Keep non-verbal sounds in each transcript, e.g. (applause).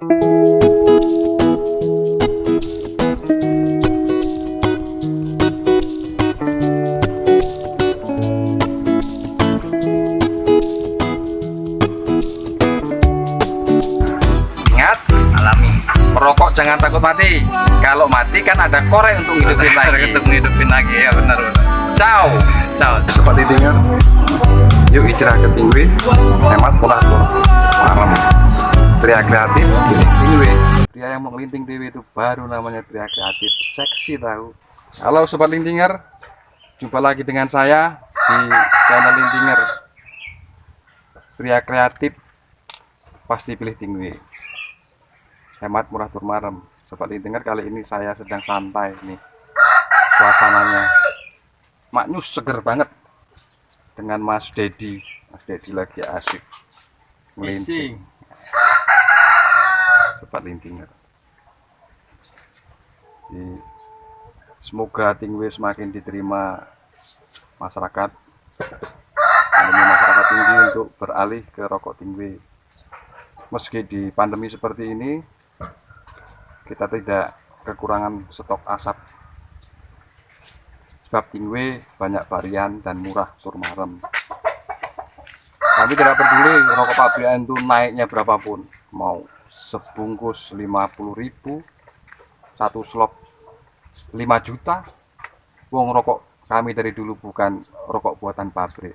Ingat, alami. Merokok jangan takut mati. Kalau mati kan ada korek untuk hidupin lagi. untuk menghidupin lagi ya benar benar Ciao. ciao Seperti dengar. Yuk hijrah ke Tingwe. Hemat murah tuh. Malam. Pria kreatif Tingwe. Pria yang mau ngelinting dewe itu baru namanya pria kreatif. Seksi tahu. Halo sobat lintinger. Jumpa lagi dengan saya di channel lintinger. Pria kreatif pasti pilih Tingwe. Hemat murah turmarem. Sobat lintinger kali ini saya sedang santai nih. Suasananya maknyus seger banget dengan Mas Dedi. Mas Dedi lagi asik melinting. Sobat lintinger. Di- semoga Tingwe semakin diterima masyarakat. Pandemi masyarakat tinggi untuk beralih ke rokok Tingwe. Meski di pandemi seperti ini, kita tidak kekurangan stok asap sebab tingwe banyak varian dan murah turmarem kami tidak peduli rokok pabrikan itu naiknya berapapun mau sebungkus 50.000 satu slop 5 juta. Wong rokok kami dari dulu bukan rokok buatan pabrik.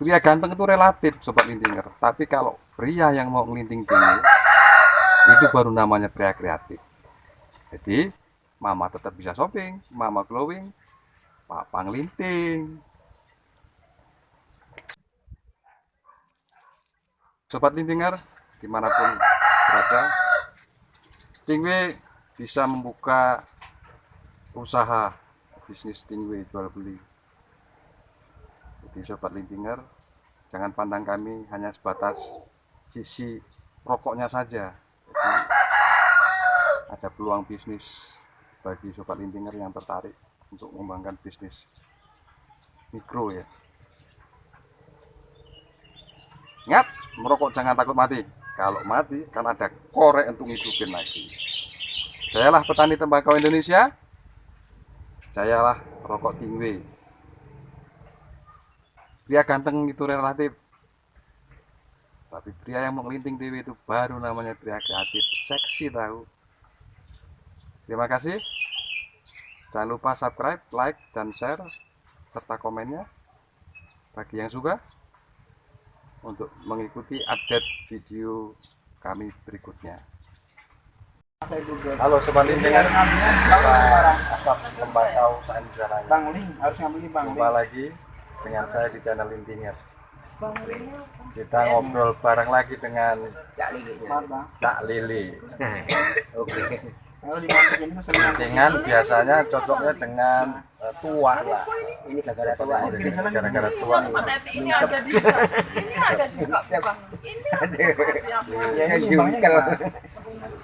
Pria ganteng itu relatif sobat lintinger. Tapi kalau pria yang mau ngelinting tinggi itu baru namanya pria kreatif. Jadi mama tetap bisa shopping mama glowing papa ngelinting. Sobat lintinger di mana pun berada Tingwe bisa membuka usaha bisnis Tingwe jual beli. Jadi sobat lintinger jangan pandang kami hanya sebatas sisi rokoknya saja. Jadi ada peluang bisnis bagi sobat lintinger yang tertarik untuk mengembangkan bisnis mikro ya. Ingat merokok jangan takut mati kalau mati kan ada korek untuk hidupin lagi. Sayalah petani tembakau Indonesia. Sayalah rokok tingwe. Pria ganteng itu relatif. Tapi pria yang mengelinting dewi itu baru namanya pria kreatif. Seksi tahu. Terima kasih. Jangan lupa subscribe, like, dan share serta komennya. Bagi yang suka untuk mengikuti update video kami berikutnya. Halo sobat lintingan, asap lembakau saat di sana. Bang Ling harus ngambil Bang Jumpa lagi dengan saya di channel Lintinger. Kita ngobrol bareng lagi dengan Bang. Cak Lili. (laughs) Oke. Lintingan biasanya cocoknya dengan eh, tua lah. ini gara-gara tua. Gara-gara tua. ini ada di ini ada di. Ini Ya ini jungkel.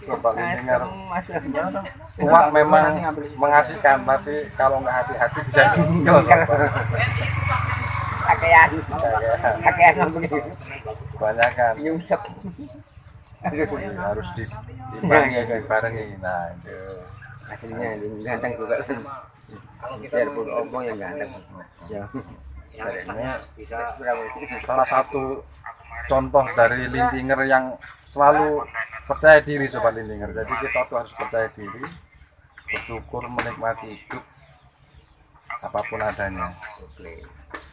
Sobat Lintinger Masih tua memang mengasihkan tapi kalau nggak hati-hati bisa jungkel. Kakean. Kakean begini. Kebanyakan Nyungsep. Jadi harus di dibarengi dibarengi. Nah, itu. Aslinya ini ganteng juga kan. Biarpun omong yang ganteng. Ya. Ini Bisa berapa? salah satu contoh dari lintinger yang selalu percaya diri sobat lintinger jadi kita tuh harus percaya diri bersyukur menikmati hidup apa pun adanya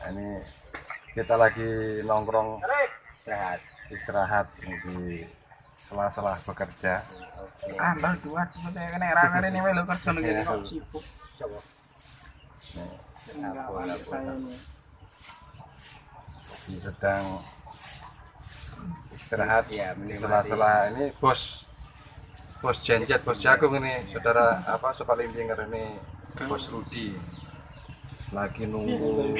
Nah, ini kita lagi nongkrong Sehat. istirahat di sela-sela bekerja Ambal dua, sebenarnya kena rangan ini melu kerja lagi kok sibuk. Ini. sedang istirahat Iya, menikmati. sela-sela ini bos bos jenjet bos jagung ini saudara apa sobat lintinger ini bos Rudi lagi nunggu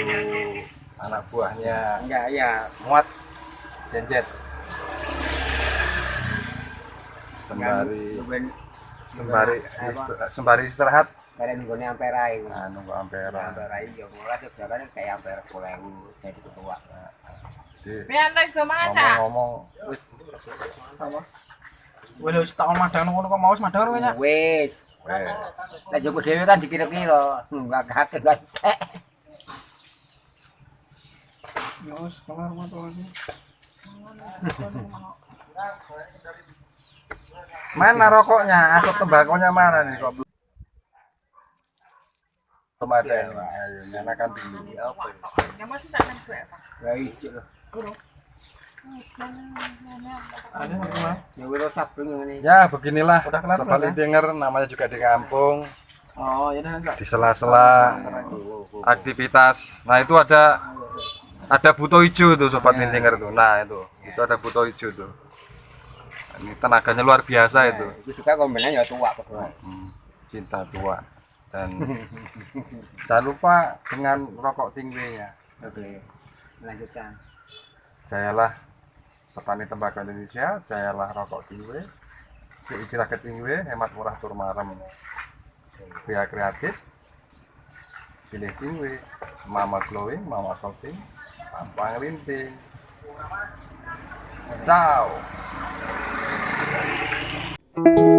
anak buahnya Enggak, ya. muat jenjet sembari sembari ist- sembari istirahat kalian nggone ampera itu. nah, nunggu ampera Ampera itu mulai sebenarnya kayak ampera pulang jadi ketua. Biar lagi ke mana? ngomong-ngomong wih, Wis wis tak madang ngono kok mau wis madang ngono ya. Wis. Weh. Lah Joko dhewe kan dikira-kira. Enggak kakek kan. Ya wis kelar moto iki. (laughs) Mana rokoknya? Asap tembakonya mana nih kok belum? Ada ya, Pak. Ayo, nyalakan dulu. Apa? Ya? Ya. Ya beginilah Udah kelar, Sobat udah. Lintinger namanya juga di kampung Oh, ya di sela-sela aktivitas. Nah itu ada ada buto hijau tuh Sobat Lintinger tuh. Nah itu itu ada buto hijau tuh. Ini tenaganya luar biasa itu. Itu juga kombinannya ya tua. Hmm, cinta tua dan jangan lupa dengan rokok tinggi ya. Oke. Lanjutkan. Jayalah petani tembakau Indonesia, jayalah rokok tinggi. Istilah ketinggi, hemat murah tur marem. Pria kreatif, pilih tinggi, mama glowing, mama shopping, tampang linting. Ciao. Música